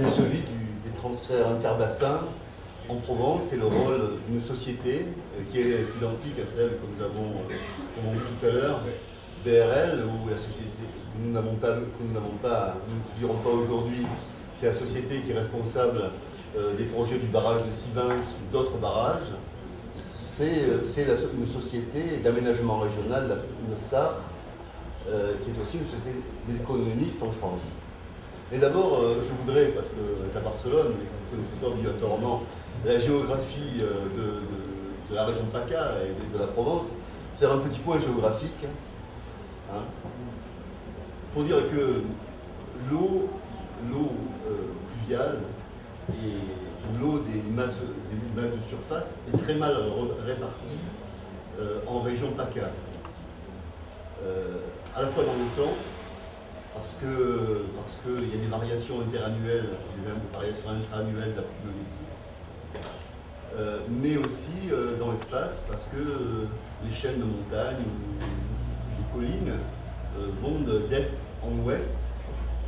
c'est celui des transferts interbassins en Provence et le rôle d'une société qui est identique à celle que nous avons, vu tout à l'heure, BRL, ou la société que nous n'avons pas, nous n'avons pas, nous ne dirons pas aujourd'hui, c'est la société qui est responsable des projets du barrage de Sivins ou d'autres barrages. C'est une société d'aménagement régional, une SAR, euh, qui est aussi une société d'économistes en France. Et d'abord, euh, je voudrais, parce que à Barcelone, vous connaissez pas obligatoirement la géographie euh, de, la région de PACA et de, la Provence, faire un petit point géographique hein, pour dire que l'eau pluviale et l'eau des masses, des masses de surface est très mal répartie en région PACA. À la fois dans le temps, parce que parce qu'il y a des variations interannuelles, des variations intra-annuelles de la euh, mais aussi euh, dans l'espace, parce que euh, les chaînes de montagnes ou les collines vont d'est en ouest,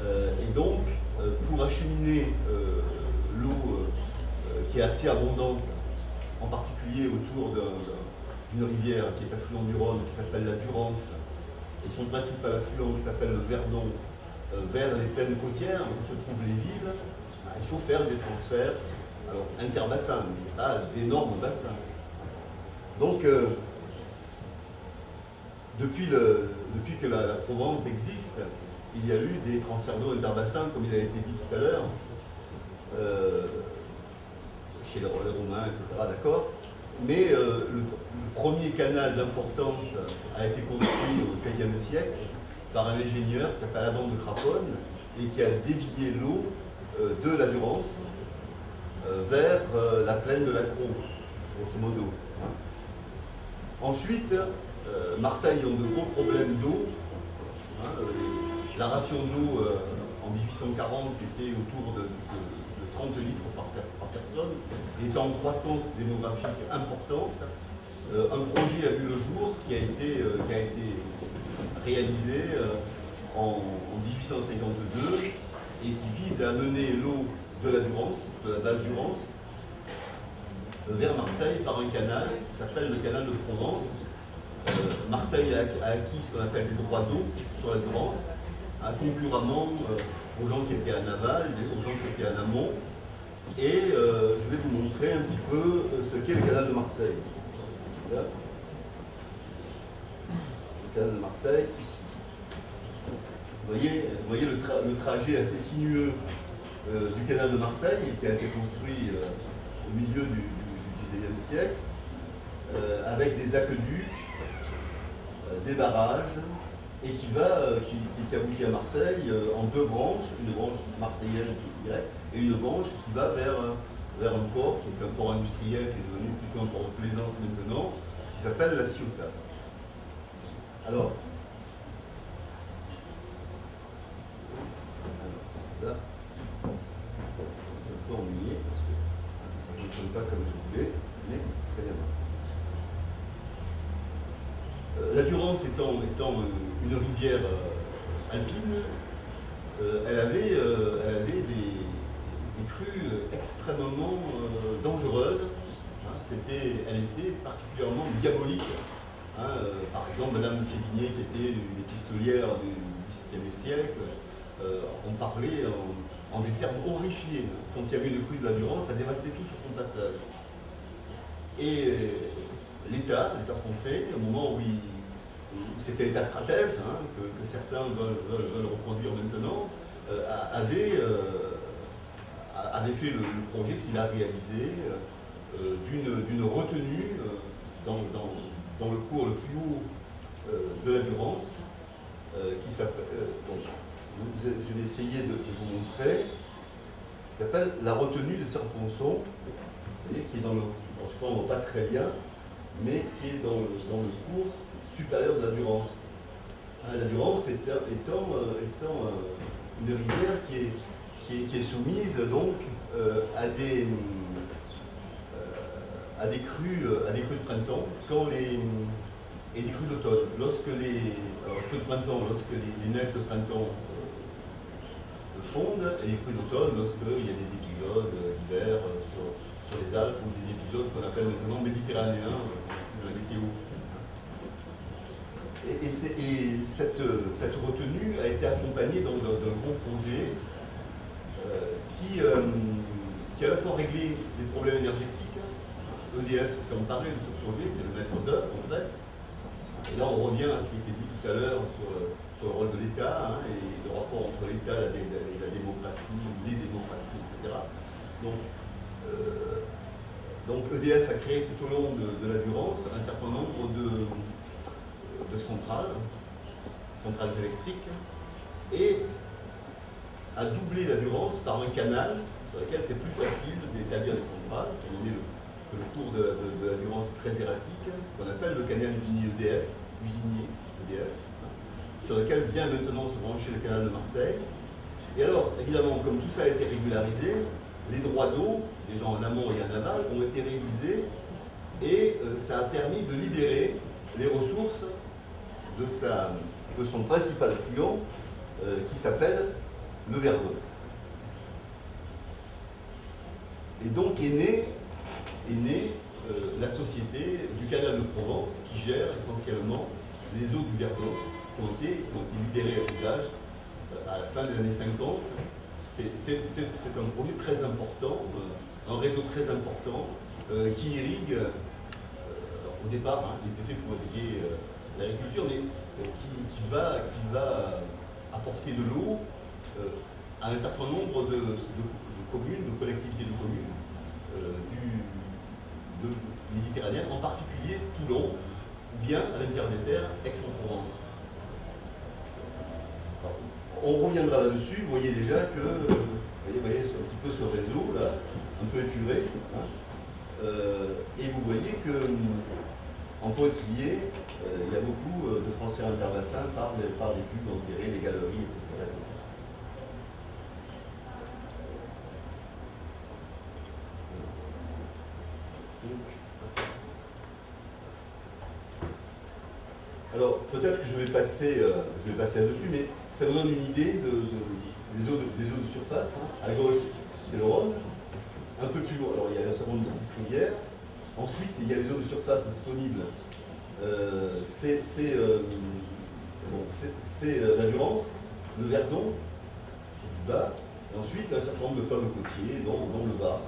et donc pour acheminer l'eau qui est assez abondante, en particulier autour d'une rivière qui est affluent du Rhône, qui s'appelle la Durance, et son principal affluent qui s'appelle le Verdon, euh, vers les plaines côtières où se trouvent les villes, bah, il faut faire des transferts alors interbassins, mais ce n'est pas d'énormes bassins. Donc, euh, depuis, que la, Provence existe, il y a eu des transferts d'eau interbassins, comme il a été dit tout à l'heure, euh, chez les, les Romains, etc., d'accord mais euh, le, premier canal d'importance a été construit au XVIe siècle par un ingénieur qui s'appelle Adam de Craponne et qui a dévié l'eau euh, de la Durance euh, vers la plaine de la Croix, grosso modo. Ensuite, Marseille a de gros problèmes d'eau. Hein, la ration d'eau en 1840 était autour de 30 litres par, personne, est en croissance démographique importante. Euh, un projet a vu le jour qui a été, euh, qui a été réalisé euh, en, 1852 et qui vise à amener l'eau de la Durance, de la base Durance, vers Marseille par un canal qui s'appelle le canal de Provence. Marseille a, acquis ce qu'on appelle des droits d'eau sur la Durance, concurremment aux gens qui étaient à Naval, aux gens qui étaient à Namont. Et euh, je vais vous montrer un petit peu euh, ce qu'est le canal de Marseille. Le canal de Marseille, ici. Vous voyez, voyez le, trajet assez sinueux euh, du canal de Marseille, qui a été construit au milieu du, XIXe siècle, avec des aqueducs, des barrages, et qui, va, qui, qui, aboutit à Marseille en deux branches, une branche marseillaise et une branche qui va vers, vers un port, qui est un port industriel, qui est devenu plutôt un port de plaisance maintenant, qui s'appelle la Ciotat. Alors, là, je un peu ennuyé parce que ça ne fonctionne pas comme je voulais, mais c'est bien. Euh, la Durance étant, étant une rivière euh, alpine, euh, elle avait, euh, elle avait des, extrêmement dangereuses. Hein. elle était particulièrement diabolique. Hein. par exemple, Madame de Sévigné, qui était une épistolière du XVIIe siècle, en parlait en, des termes horrifiés. Quand il y avait une crue de la Durance, ça dévastait tout sur son passage. Et l'État, l'État français, au moment où il c'était l'état stratège, hein, que, certains veulent, reproduire maintenant, euh, euh, avait, fait le, projet qu'il a réalisé euh, d'une retenue dans, le cours le plus haut de la Durance, qui s'appelle, je vais essayer de, vous montrer, ce qui s'appelle la retenue de Serponçon, qui est dans le, je ne pas très bien, mais qui est dans dans le cours supérieure de la Durance. Étant, euh, euh, une rivière qui est, soumise donc euh, à, des, à, des crues, à des crues de printemps quand les, et des crues d'automne. Lorsque les, alors, de printemps, lorsque les, neiges de printemps fondent et les crues d'automne lorsqu'il y a des épisodes d'hiver sur, sur, les Alpes ou des épisodes qu'on appelle maintenant méditerranéens de la météo. Et, cette, cette, retenue a été accompagnée d'un gros projet qui, qui a à la fois réglé les problèmes énergétiques, EDF s'est emparé de ce projet, qui est le maître d'œuvre en fait. Et là on revient à ce qui était dit tout à l'heure sur, sur, le rôle de l'État hein, et le rapport entre l'État et la, démocratie, les démocraties, etc. Donc, euh, donc EDF a créé tout au long de, la Durance un certain nombre de, de centrales, centrales électriques, et a doublé la Durance par un canal sur lequel c'est plus facile d'établir des centrales, qui est le le cours de, la Durance très erratique, qu'on appelle le canal usinier EDF, usinier EDF, sur lequel vient maintenant se brancher le canal de Marseille. Et alors, évidemment, comme tout ça a été régularisé, les droits d'eau, déjà en amont et en aval, ont été révisés et euh, ça a permis de libérer les ressources de, de son principal affluent euh, qui s'appelle le Verdon. Et donc est né est née euh, la société du canal de Provence qui gère essentiellement les eaux du Verdon qui ont été, libérées à l'usage euh, à la fin des années 50. C'est un projet très important, euh, un réseau très important qui irrigue, au départ, hein, il était fait pour irriguer l'agriculture, mais qui va apporter de l'eau à un certain nombre de, communes, de collectivités de communes du, méditerranéenne, en particulier Toulon, ou bien à l'intérieur des terres, Aix-en-Provence. On reviendra là-dessus, vous voyez déjà que, vous voyez, un petit peu ce réseau là, un peu épuré, hein. euh, et vous voyez que en euh, il y a beaucoup euh, de transferts interbassins par, par les pubs enterrés, les galeries, etc peut-être que je vais passer, euh, je vais passer là-dessus, mais ça vous donne une idée des, eaux de, surface. Hein. À gauche, c'est le Rhône. Un peu plus loin, alors il y a un certain nombre de petites rivières. Ensuite, il y a les eaux de surface disponibles. Euh, c'est euh, la Durance, le Verdon, bas. Et ensuite, un certain nombre de fleuves côtiers, dont, le Var.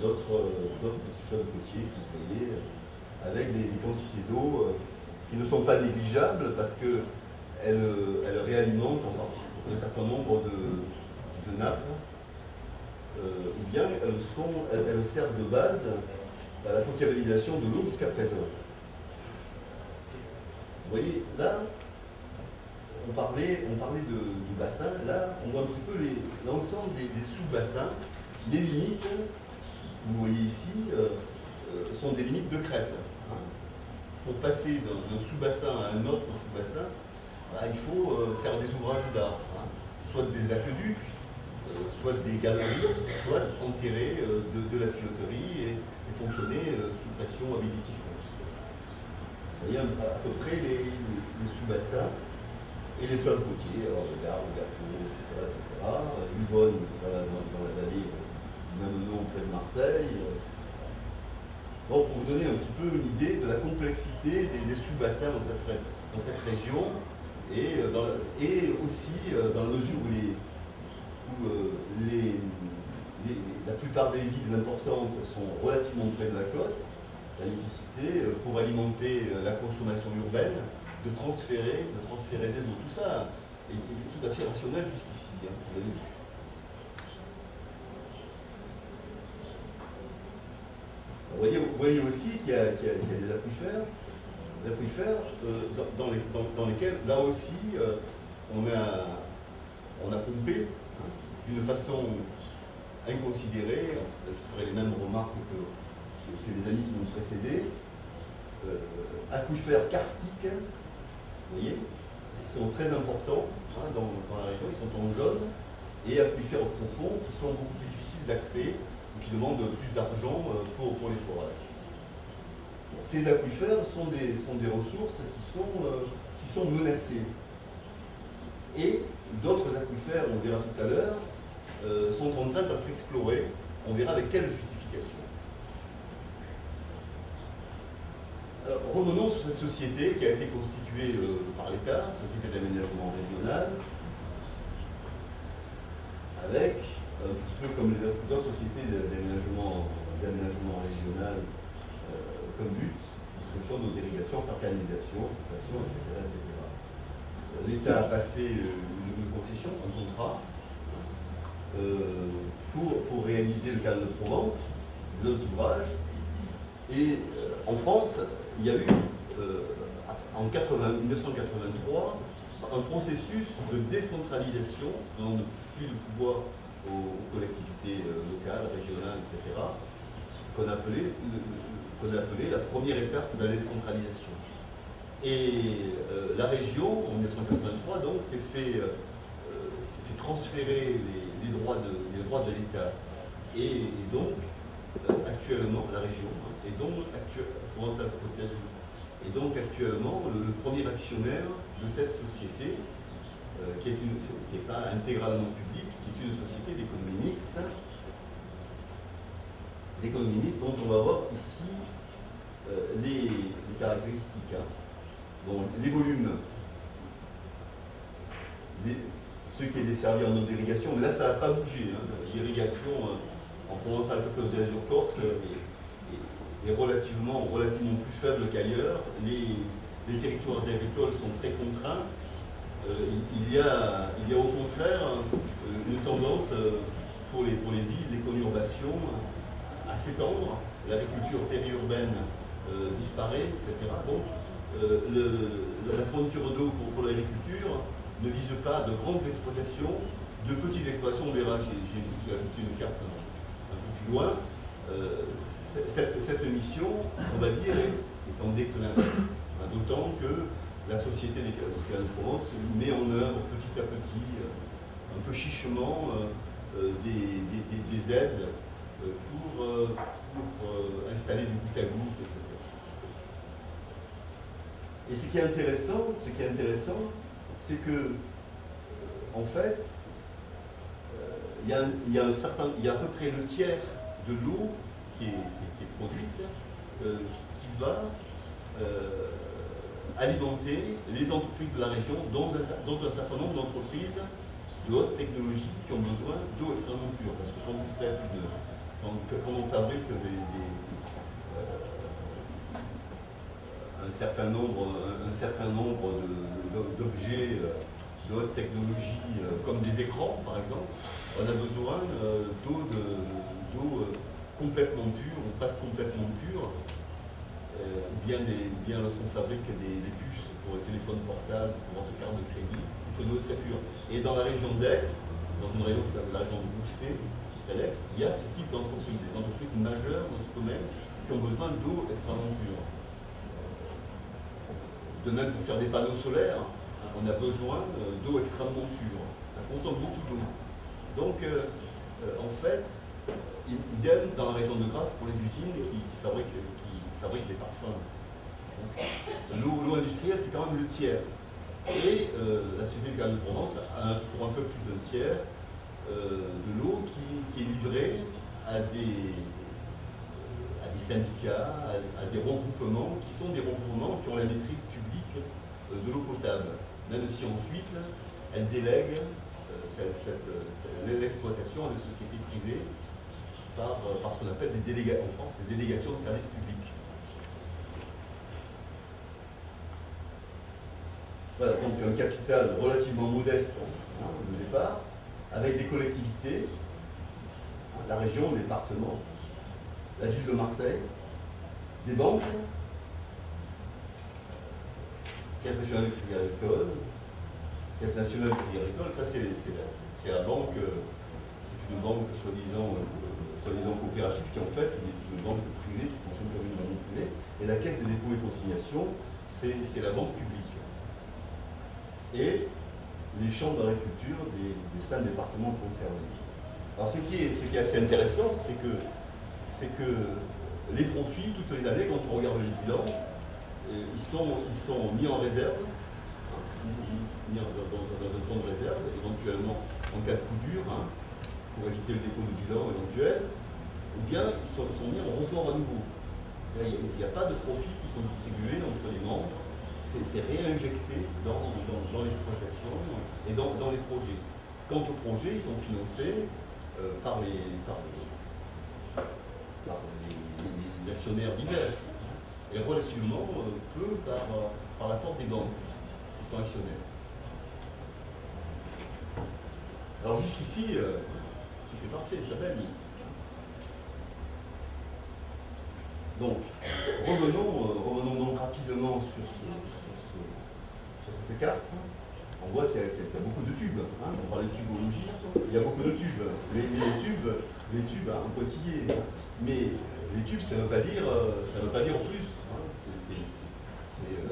D'autres petits fleuves côtiers, vous voyez, avec des quantités d'eau qui ne sont pas négligeables parce qu'elles elle réalimentent un certain nombre de, nappes, euh, ou bien elles, servent de base à la potabilisation de l'eau jusqu'à présent. Vous voyez, là, on parlait, on parlait du bassin, là, on voit un petit peu l'ensemble des, sous-bassins. Les limites, vous voyez ici, euh, euh, sont des limites de crête pour passer d'un sous-bassin à un autre sous-bassin, bah, il faut euh, faire des ouvrages d'art, hein. soit des aqueducs, euh, soit des galeries, soit enterrer euh, de, la filoterie et, fonctionner sous pression avec des siphons. Vous voyez à peu près les, sous-bassins et les fleuves côtiers, le Gard, le Gâteau, etc. etc. Dans la, vallée même nom près de Marseille, pour vous donner un petit peu une idée de la complexité des, sous-bassins dans cette, dans cette région et, euh, et aussi euh, dans la mesure où, euh, la plupart des villes importantes sont relativement près de la côte, la nécessité pour alimenter la consommation urbaine de transférer, de transférer des eaux. Tout ça est, tout à fait rationnel jusqu'ici. Hein, Vous voyez, aussi qu'il y, a des aquifères, aquifères euh, dans, lesquels, là aussi, euh, on, a, pompé hein, d'une façon inconsidérée. Je ferai les mêmes remarques que, les amis qui m'ont précédé. Euh, aquifères karstiques, vous voyez, ils sont très importants hein, dans, la région, ils sont en jaune, et aquifères profonds qui sont beaucoup plus difficiles d'accès qui demandent plus d'argent euh, pour, les forages. Ces aquifères sont des, ressources qui sont, euh, qui sont menacées. Et d'autres aquifères, on verra tout à l'heure, euh, sont en train d'être explorés. On verra avec quelle justification. revenons sur cette société qui a été constituée euh, par l'État, Société d'aménagement régional, avec, un petit peu comme les autres sociétés d'aménagement régional, euh, comme but, distribution de d'irrigation par canalisation, occupation, etc. etc. L'État a passé une, concession, un contrat, pour, pour réaliser le canal de Provence, les autres ouvrages. Et en France, il y a eu, euh, en 1983, un processus de décentralisation, donnant plus de pouvoir aux, collectivités euh, locales, régionales, etc., qu'on appelait, appelait, la première étape de la décentralisation. Et euh, la région, en 1983, donc, s'est fait, fait, transférer les, droits de, droits de l'État. Et, donc, actuellement, la région, hein, et donc, actuellement, et donc actuellement, le, premier actionnaire de cette société, euh, qui n'est pas intégralement publique, qui est une société d'économie mixte, d'économie mixte dont on va voir ici euh, les, caractéristiques. Hein. les volumes, ce qui est desservi en eau d'irrigation, là ça n'a pas bougé. Hein. L'irrigation euh, en Provence-Alpes-Côte d'Azur-Corse est relativement, relativement plus faible qu'ailleurs. Les, territoires agricoles sont très contraints. Euh, il, y a, il y a au contraire euh, une tendance pour les, pour les villes, les conurbations à s'étendre. L'agriculture périurbaine disparaît, etc. Donc, la fourniture d'eau pour, l'agriculture ne vise pas de grandes exploitations, de petites exploitations. On verra, j'ai ajouté une carte un peu plus loin. Euh, cette, mission, on va dire, est, en déclin. D'autant que la Société des de Provence met en œuvre petit à petit, euh, un peu chichement, euh, des, aides pour, installer du bout à goutte, etc. Et ce qui est intéressant, ce qui est intéressant, c'est que, en fait, il y, a, un certain, il y a à peu près le tiers de l'eau qui, est, produite, euh, qui va euh, alimenter les entreprises de la région, dont un, certain nombre d'entreprises de haute technologie qui ont besoin d'eau extrêmement pure. Parce que quand, vous faites quand, on fabrique euh, un certain nombre, un, nombre d'objets de, haute technologie, comme des écrans par exemple, on a besoin d'eau de, euh, complètement pure, ou presque complètement pure, euh, bien, bien lorsqu'on fabrique des, puces pour les téléphones portables, pour votre carte de crédit, il faut de l'eau très pure. Et dans la région d'Aix, dans une région qui s'appelle la région de Bousset, il y a ce type d'entreprise, des entreprises majeures dans ce domaine qui ont besoin d'eau extrêmement pure. De même, pour faire des panneaux solaires, on a besoin euh, d'eau extrêmement pure. Ça consomme beaucoup d'eau. Donc, en fait, idem dans la région de Grasse pour les usines qui, fabriquent, des parfums. L'eau industrielle, c'est quand même le tiers. Et euh, la Société du Canal de Provence a pour un peu plus d'un tiers euh, de l'eau qui, est livrée à des, syndicats, à, des regroupements, qui sont des regroupements qui ont la maîtrise publique euh, de l'eau potable. Même si ensuite, elles délèguent l'exploitation à des sociétés privées par, euh, ce qu'on appelle des délégations en France, des délégations de services publics. Voilà, donc un capital relativement modeste hein, au départ, avec des collectivités, la région, le département, la ville de Marseille, des banques, Caisse nationale du crédit agricole, Caisse nationale du crédit agricole, ça c'est la banque, euh, c'est une banque soi-disant euh, soi-disant coopérative, qui en fait une, banque privée qui fonctionne comme une banque privée. Et la Caisse des dépôts et consignations, c'est la banque publique. Et les chambres d'agriculture des, des cinq départements concernés. Alors ce qui est, assez intéressant, c'est que, les profits, toutes les années, quand on regarde les bilans, euh, ils, sont, ils sont mis en réserve mis dans, un fonds de réserve, éventuellement en cas de coup dur, hein, pour éviter le dépôt de bilan éventuel, ou bien ils sont, mis en report à nouveau. Il n'y a, pas de profits qui sont distribués entre les membres, c'est réinjecté dans, l'exploitation et dans, les projets. Quant aux projets, ils sont financés euh, par, les, actionnaires divers et relativement euh, peu par, par l'apport des banques qui sont actionnaires. Alors jusqu'ici, euh, tout est parfait, ça va Donc, revenons, revenons donc rapidement sur ce, cette carte, on voit qu'il y, a beaucoup de tubes. Hein. On parlait de tubologie, il y a beaucoup de tubes. Les, les tubes, les tubes un pointillés. Mais les tubes, ça ne veut pas dire, euh, veut pas dire plus. Hein. Euh,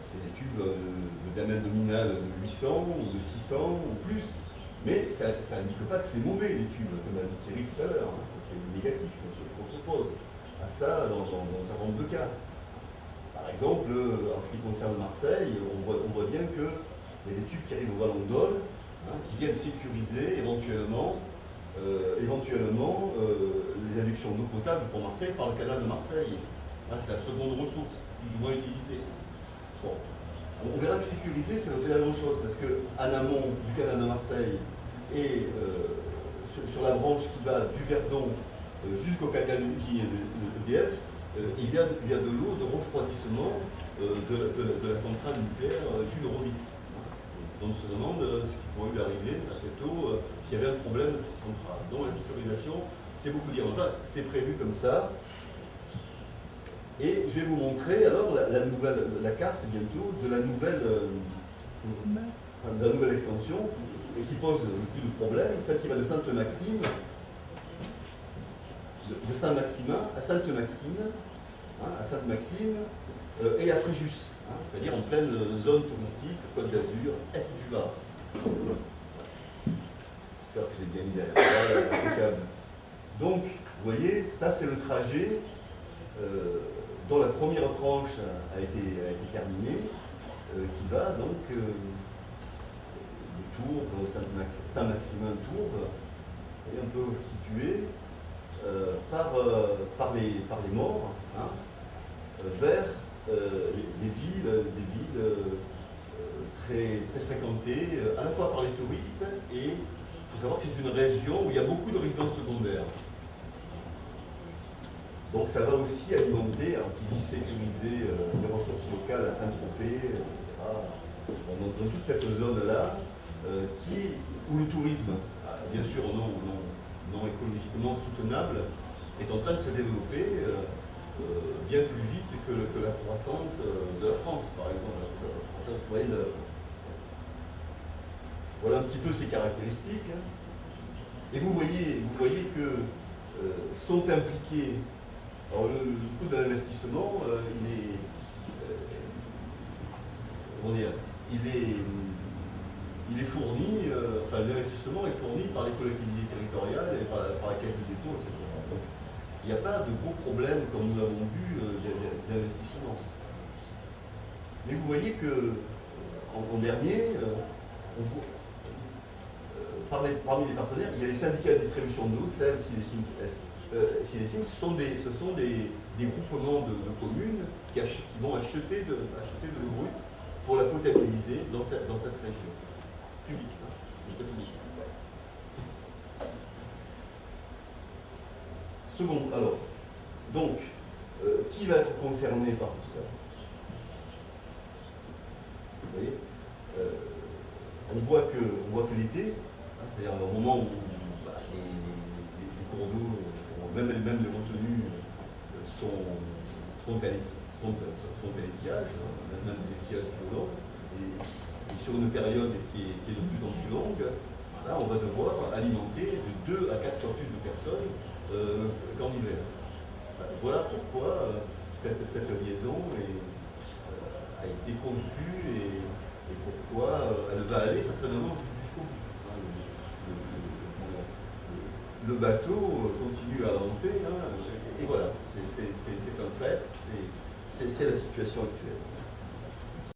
c'est des tubes de, diamètre nominal de 800 ou de 600 ou plus. Mais ça n'indique pas que c'est mauvais les tubes, comme l'a dit Thierry tout à l'heure. Hein. C'est négatif qu'on s'oppose à ça dans, dans, dans un nombre de cas. Par exemple, euh, en ce qui concerne Marseille, on voit, bien qu'il y a des tubes qui arrivent au Vallon d'Ol, hein, qui viennent sécuriser éventuellement, euh, éventuellement euh, les adductions d'eau potable pour Marseille par le canal de Marseille. Hein, c'est la seconde ressource, plus ou moins utilisée. On verra que sécuriser, dire la même chose, parce qu'en amont du canal de Marseille et sur, la branche qui va du Verdon jusqu'au canal de d'EDF, euh, il, y a, de l'eau de refroidissement euh, de, la centrale nucléaire euh, Jules Horowitz. Donc on se demande ce qui pourrait lui arriver à cette eau s'il y avait un problème de cette centrale. Donc la sécurisation, c'est beaucoup dire. Enfin, c'est prévu comme ça. Et je vais vous montrer alors la, nouvelle, la carte bientôt de la nouvelle, de la nouvelle extension et qui pose plus de problèmes, celle qui va de Sainte-Maxime, de Saint-Maximin à Sainte-Maxime, Hein, à Sainte-Maxime euh, et à Fréjus, hein, c'est-à-dire en pleine zone touristique, Côte d'Azur, Est Var. J'espère que j'ai bien mis. Donc, vous voyez, ça c'est le trajet euh, dont la première tranche a été, terminée, euh, qui va donc du Tour, Saint-Maximin-Tour, et un peu situé par, par, les, par les morts, hein, vers euh, des villes, des villes euh, très, fréquentées, euh, à la fois par les touristes et il faut savoir que c'est une région où il y a beaucoup de résidences secondaires. Donc ça va aussi alimenter, qui dit sécuriser les ressources locales à Saint-Tropez, etc. dans, toute cette zone-là, qui où le tourisme, bien sûr non, non, non, écologiquement soutenable, est en train de se développer euh, bien plus vite que, la croissance euh, de la France, par exemple. Voilà un petit peu ses caractéristiques. Hein. Et vous voyez, vous voyez que euh, sont impliqués. Alors le, coût de l'investissement, il est. comment dire Il est. Il est fourni, enfin l'investissement est fourni par les collectivités territoriales et par la, caisse de dépôt, etc il n'y a pas de gros problèmes, comme nous l'avons vu, euh, d'investissement. Mais vous voyez que en, dernier, euh, euh, parmi, les partenaires, il y a les syndicats de distribution d'eau, SEV, CIDESIMS, S. ce sont des, ce sont des, groupements de, communes qui, vont acheter de, acheter de l'eau brute pour la potabiliser dans cette, dans cette région publique. Second, alors, donc, euh, qui va être concerné par tout ça Vous voyez euh, on, voit que, que l'été, hein, c'est-à-dire au moment où bah, les, cours d'eau, même, même les retenues euh, sont, sont, à l'étiage, hein, même des étiages violents, et, et, sur une période qui est, de plus en plus longue, là, on va devoir alimenter de 2 à 4 fois plus de personnes euh, qu'en hiver. Voilà pourquoi euh, cette, liaison euh, a été conçue et, pourquoi elle va aller certainement jusqu'au bout. Hein, le, bateau continue à avancer, hein, et voilà, c'est un fait, c'est la situation actuelle.